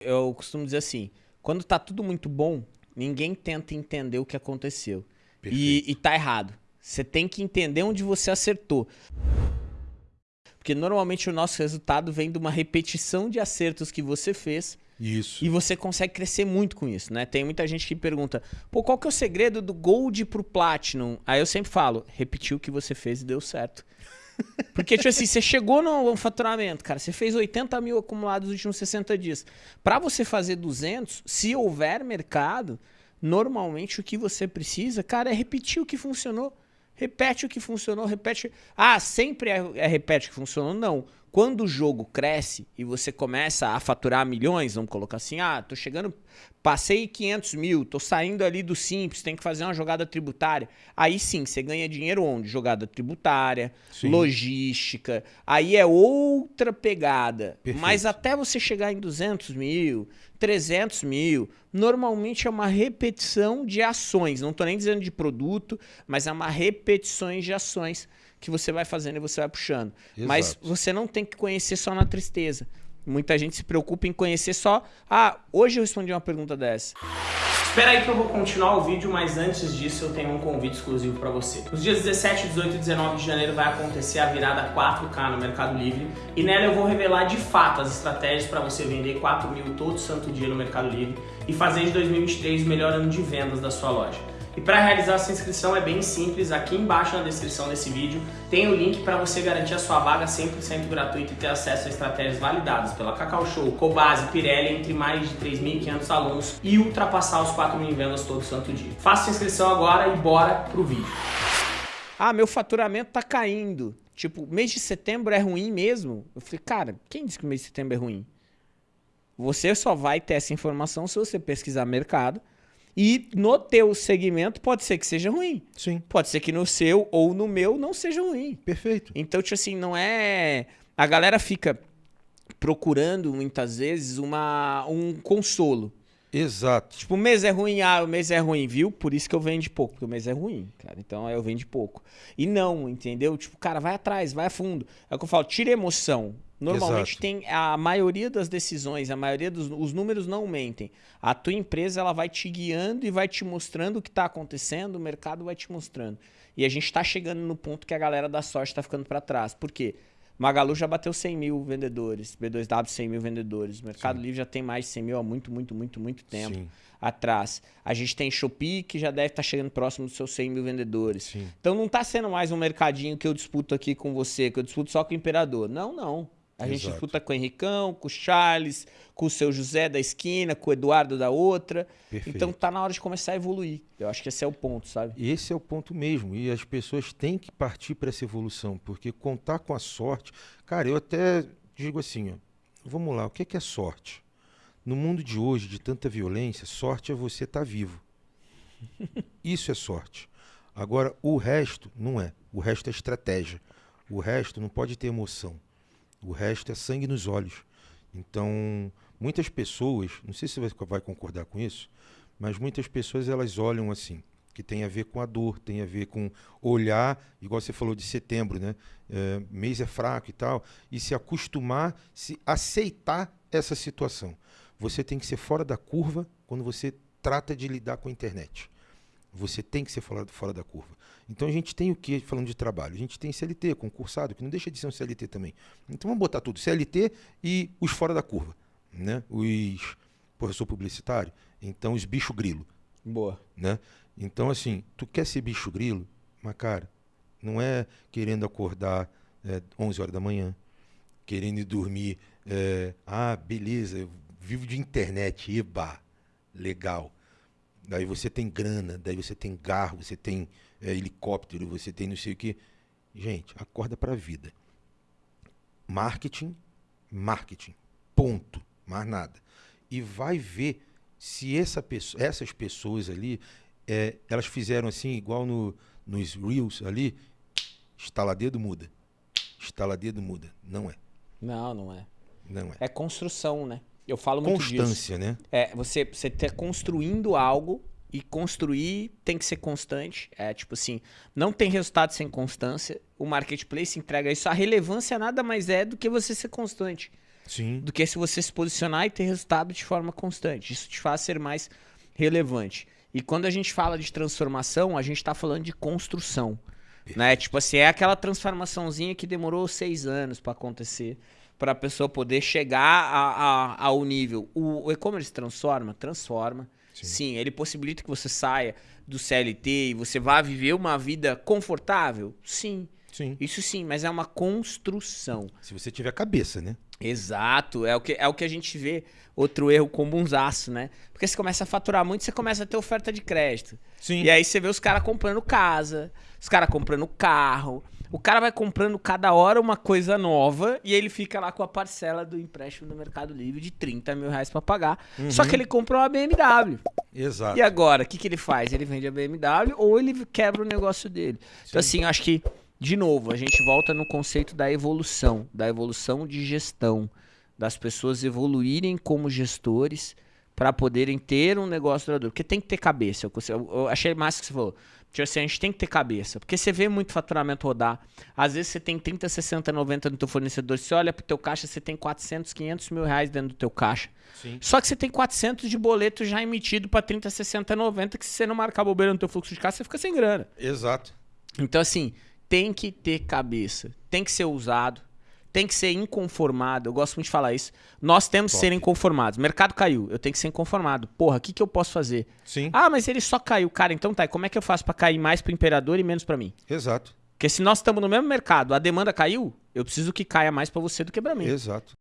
Eu costumo dizer assim, quando tá tudo muito bom, ninguém tenta entender o que aconteceu. E, e tá errado. Você tem que entender onde você acertou. Porque normalmente o nosso resultado vem de uma repetição de acertos que você fez. Isso. E você consegue crescer muito com isso, né? Tem muita gente que pergunta, pô, qual que é o segredo do Gold pro Platinum? Aí eu sempre falo, repetir o que você fez e deu certo. Porque, tipo assim, você chegou no faturamento, cara, você fez 80 mil acumulados nos últimos 60 dias. Para você fazer 200, se houver mercado, normalmente o que você precisa, cara, é repetir o que funcionou. Repete o que funcionou, repete. Ah, sempre é, é repete o que funcionou? Não. Quando o jogo cresce e você começa a faturar milhões, vamos colocar assim, ah, tô chegando, passei 500 mil, tô saindo ali do simples, tem que fazer uma jogada tributária. Aí sim, você ganha dinheiro onde? Jogada tributária, sim. logística, aí é outra pegada. Perfeito. Mas até você chegar em 200 mil, 300 mil, normalmente é uma repetição de ações, não tô nem dizendo de produto, mas é uma repetição de ações que você vai fazendo e você vai puxando. Exato. Mas você não tem que conhecer só na tristeza. Muita gente se preocupa em conhecer só. Ah, hoje eu respondi uma pergunta dessa. Espera aí que eu vou continuar o vídeo, mas antes disso eu tenho um convite exclusivo para você. Nos dias 17, 18 e 19 de janeiro vai acontecer a virada 4K no Mercado Livre e nela eu vou revelar de fato as estratégias para você vender 4 mil todo santo dia no Mercado Livre e fazer de 2023 o melhor ano de vendas da sua loja. E para realizar essa inscrição é bem simples, aqui embaixo na descrição desse vídeo tem o link para você garantir a sua vaga 100% gratuita e ter acesso a estratégias validadas pela Cacau Show, Cobase, Pirelli, entre mais de 3.500 alunos e ultrapassar os 4 mil vendas todo santo dia. Faça a inscrição agora e bora pro vídeo. Ah, meu faturamento tá caindo. Tipo, mês de setembro é ruim mesmo? Eu falei, cara, quem disse que o mês de setembro é ruim? Você só vai ter essa informação se você pesquisar mercado e no teu segmento pode ser que seja ruim. Sim. Pode ser que no seu ou no meu não seja ruim. Perfeito. Então, tipo assim, não é. A galera fica procurando muitas vezes uma, um consolo. Exato. Tipo, o mês é ruim, ah, o mês é ruim, viu? Por isso que eu vendo pouco, porque o mês é ruim, cara. Então eu vendo pouco. E não, entendeu? Tipo, cara, vai atrás, vai a fundo. É o que eu falo, tira emoção. Normalmente Exato. tem a maioria das decisões, a maioria dos os números não mentem. A tua empresa ela vai te guiando e vai te mostrando o que está acontecendo, o mercado vai te mostrando. E a gente está chegando no ponto que a galera da sorte está ficando para trás. Por quê? Magalu já bateu 100 mil vendedores, B2W 100 mil vendedores. O Mercado Sim. Livre já tem mais de 100 mil há muito, muito, muito, muito tempo Sim. atrás. A gente tem Shopee que já deve estar tá chegando próximo dos seus 100 mil vendedores. Sim. Então não está sendo mais um mercadinho que eu disputo aqui com você, que eu disputo só com o Imperador. Não, não. A gente Exato. disputa com o Henricão, com o Charles, com o seu José da esquina, com o Eduardo da outra. Perfeito. Então tá na hora de começar a evoluir. Eu acho que esse é o ponto, sabe? Esse é o ponto mesmo. E as pessoas têm que partir para essa evolução, porque contar com a sorte. Cara, eu até digo assim, ó, vamos lá, o que é sorte? No mundo de hoje, de tanta violência, sorte é você estar tá vivo. Isso é sorte. Agora, o resto não é. O resto é estratégia. O resto não pode ter emoção. O resto é sangue nos olhos. Então, muitas pessoas, não sei se você vai concordar com isso, mas muitas pessoas elas olham assim, que tem a ver com a dor, tem a ver com olhar, igual você falou de setembro, né? É, mês é fraco e tal, e se acostumar, se aceitar essa situação. Você tem que ser fora da curva quando você trata de lidar com a internet. Você tem que ser fora, fora da curva. Então a gente tem o que falando de trabalho? A gente tem CLT, concursado, que não deixa de ser um CLT também. Então vamos botar tudo, CLT e os fora da curva. Né? Os. Porra, eu sou publicitário, então os bicho grilo. Boa. Né? Então, assim, tu quer ser bicho grilo, mas, cara, não é querendo acordar é, 11 horas da manhã, querendo dormir. É, ah, beleza, eu vivo de internet, eba, legal. Daí você tem grana, daí você tem carro, você tem é, helicóptero, você tem não sei o que. Gente, acorda para a vida. Marketing, marketing. Ponto. Mais nada. E vai ver se essa pessoa, essas pessoas ali, é, elas fizeram assim, igual no, nos Reels ali, estaladedo muda. Estaladedo muda. Não é. Não, não é. Não é. É construção, né? Eu falo muito Constância, disso. né? É, você, você tá construindo algo e construir tem que ser constante. É tipo assim, não tem resultado sem constância. O marketplace entrega isso. A relevância nada mais é do que você ser constante. Sim. do que se você se posicionar e ter resultado de forma constante. Isso te faz ser mais relevante. E quando a gente fala de transformação, a gente está falando de construção. Né? Tipo assim, é aquela transformaçãozinha que demorou seis anos para acontecer, para a pessoa poder chegar a, a- ao nível. O, o e-commerce transforma? Transforma. Sim. Sim, ele possibilita que você saia do CLT e você vá viver uma vida confortável? Sim, Sim. isso sim, mas é uma construção. Se você tiver cabeça, né? Exato, é o que, é o que a gente vê. Outro erro comunzaço, né? Porque você começa a faturar muito, você começa a ter oferta de crédito. Sim. E aí você vê os caras comprando casa, os caras comprando carro. O cara vai comprando cada hora uma coisa nova e ele fica lá com a parcela do empréstimo do Mercado Livre de 30 mil reais pra pagar. Só que ele comprou uma BMW. Exato. E agora, o que, que ele faz? Ele vende a BMW ou ele quebra o negócio dele. Então, assim, eu acho que, de novo, a gente volta no conceito da evolução, da evolução de gestão, das pessoas evoluírem como gestores para poderem ter um negócio duradouro. Porque tem que ter cabeça. Eu, eu- eu achei massa que você falou. Tipo assim, a gente tem que ter cabeça. Porque você vê muito faturamento rodar. Às vezes você tem 30, 60, 90 no teu fornecedor. Você olha pro teu caixa, você tem 400, 500 mil reais dentro do teu caixa. Sim. Só que você tem 400 de boleto já emitido para 30, 60, 90, que se você não marcar bobeira no teu fluxo de caixa, você fica sem grana. Exato. Então, assim, tem que ter cabeça, tem que ser usado, tem que ser inconformado. Eu gosto muito de falar isso. Nós temos que Top. ser inconformados. Mercado caiu, eu tenho que ser inconformado. Porra, o que, que eu posso fazer? Sim. Ah, mas ele só caiu. Cara, então tá, e como é que eu faço para cair mais pro imperador e menos para mim? Exato. Porque se nós estamos no mesmo mercado, a demanda caiu, eu preciso que caia mais para você do que para mim. Exato.